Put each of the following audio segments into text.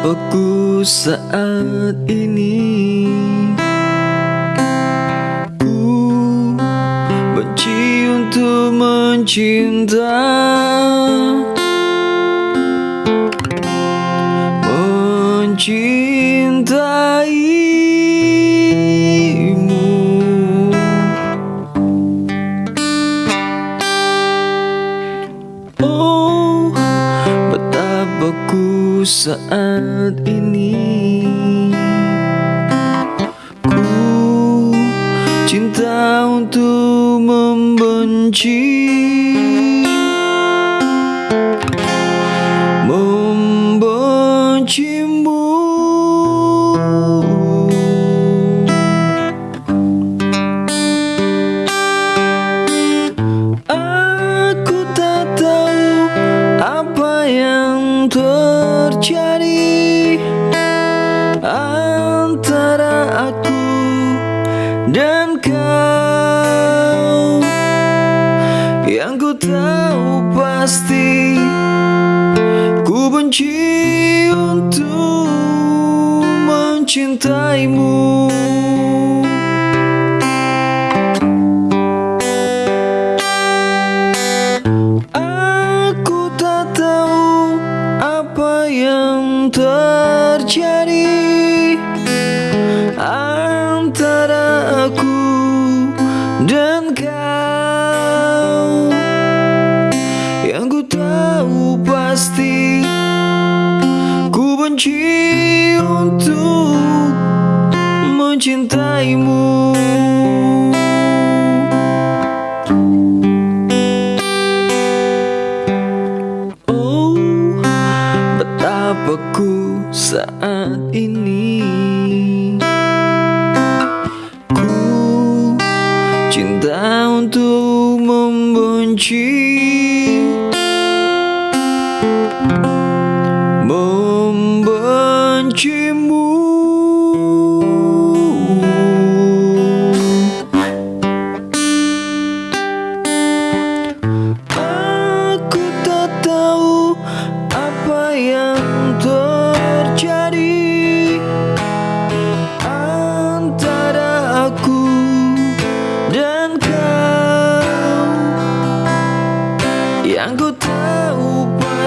Betapaku saat ini Ku benci untuk mencinta saat ini. Ku cinta untuk membenci antara aku dan kau. Yang ku tahu pasti ku benci untuk mencintaimu. Aku tak tahu apa yang terjadi betapa ku saat ini. Ku cinta untuk membenci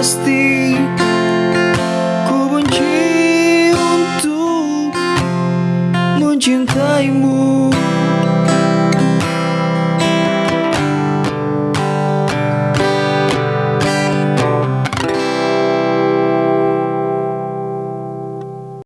pasti Ku benci untuk mencintaimu.